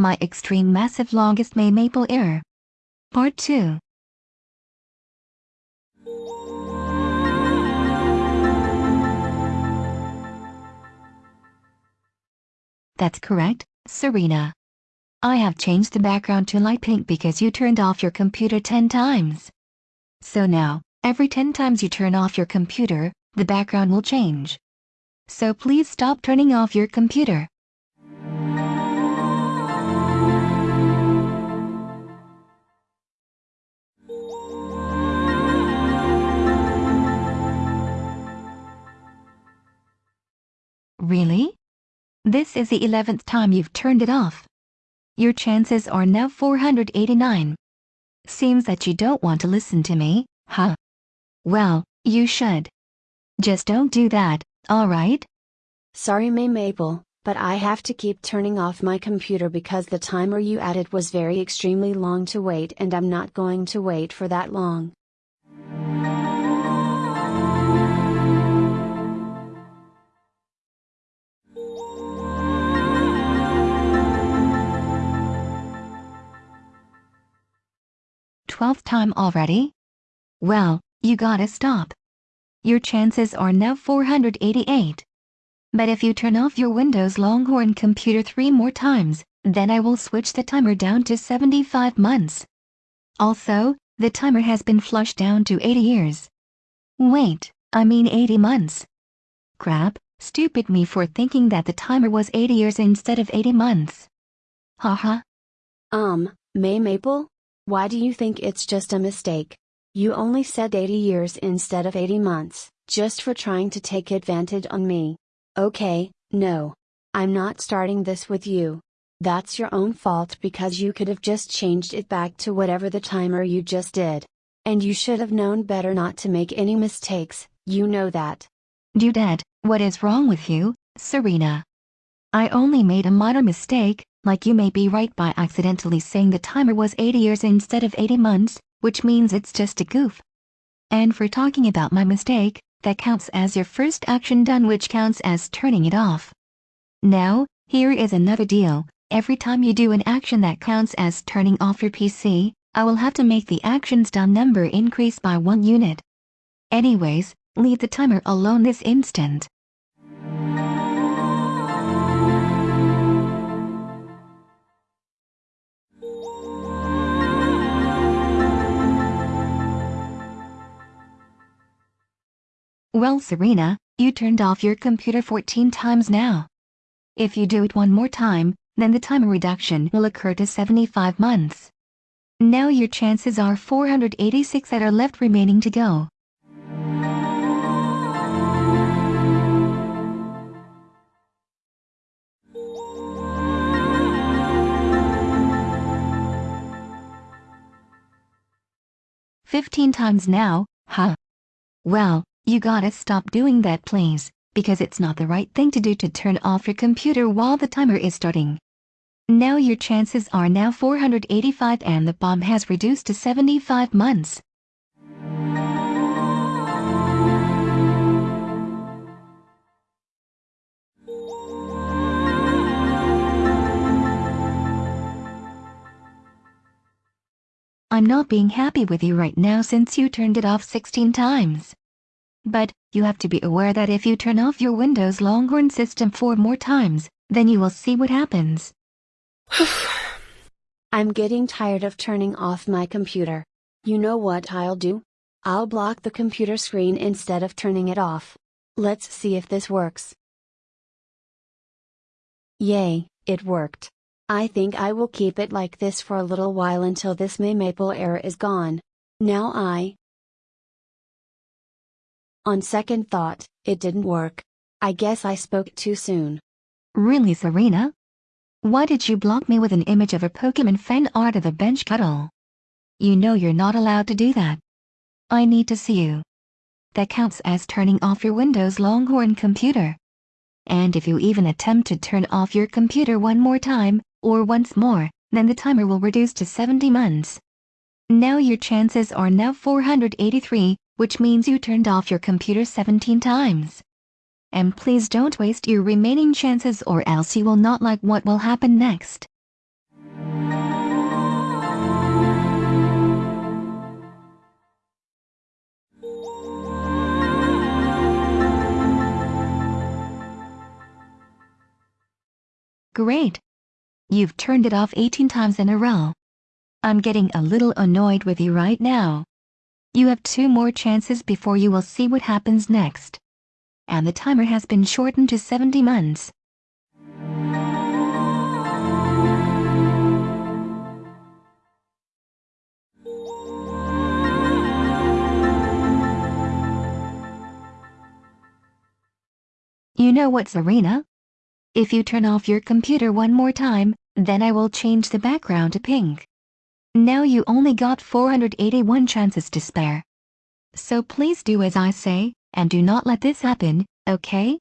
My extreme massive longest May Maple error. Part 2. That's correct, Serena. I have changed the background to light pink because you turned off your computer 10 times. So now, every 10 times you turn off your computer, the background will change. So please stop turning off your computer. This is the 11th time you've turned it off. Your chances are now 489. Seems that you don't want to listen to me, huh? Well, you should. Just don't do that, alright? Sorry May Maple, but I have to keep turning off my computer because the timer you added was very extremely long to wait and I'm not going to wait for that long. Twelfth time already? Well, you gotta stop. Your chances are now 488. But if you turn off your Windows Longhorn computer three more times, then I will switch the timer down to 75 months. Also, the timer has been flushed down to 80 years. Wait, I mean 80 months. Crap, stupid me for thinking that the timer was 80 years instead of 80 months. Haha. Um, May Maple? Why do you think it's just a mistake? You only said 80 years instead of 80 months, just for trying to take advantage on me. Okay, no. I'm not starting this with you. That's your own fault because you could have just changed it back to whatever the timer you just did. And you should have known better not to make any mistakes, you know that. Dudette, what is wrong with you, Serena? I only made a minor mistake, like you may be right by accidentally saying the timer was 80 years instead of 80 months, which means it's just a goof. And for talking about my mistake, that counts as your first action done which counts as turning it off. Now, here is another deal. Every time you do an action that counts as turning off your PC, I will have to make the actions done number increase by one unit. Anyways, leave the timer alone this instant. Well Serena, you turned off your computer 14 times now. If you do it one more time, then the timer reduction will occur to 75 months. Now your chances are 486 that are left remaining to go. Fifteen times now, huh? Well, you gotta stop doing that please, because it's not the right thing to do to turn off your computer while the timer is starting. Now your chances are now 485 and the bomb has reduced to 75 months. I'm not being happy with you right now since you turned it off 16 times. But, you have to be aware that if you turn off your Windows Longhorn system four more times, then you will see what happens. I'm getting tired of turning off my computer. You know what I'll do? I'll block the computer screen instead of turning it off. Let's see if this works. Yay, it worked. I think I will keep it like this for a little while until this May Maple error is gone. Now I. On second thought, it didn't work. I guess I spoke too soon. Really Serena? Why did you block me with an image of a Pokemon fan art of a bench cuddle? You know you're not allowed to do that. I need to see you. That counts as turning off your Windows Longhorn computer. And if you even attempt to turn off your computer one more time, or once more, then the timer will reduce to 70 months. Now your chances are now 483, which means you turned off your computer 17 times. And please don't waste your remaining chances or else you will not like what will happen next. Great. You've turned it off 18 times in a row. I'm getting a little annoyed with you right now. You have two more chances before you will see what happens next. And the timer has been shortened to 70 months. You know what, Serena? If you turn off your computer one more time, then I will change the background to pink. Now you only got 481 chances to spare. So please do as I say, and do not let this happen, okay?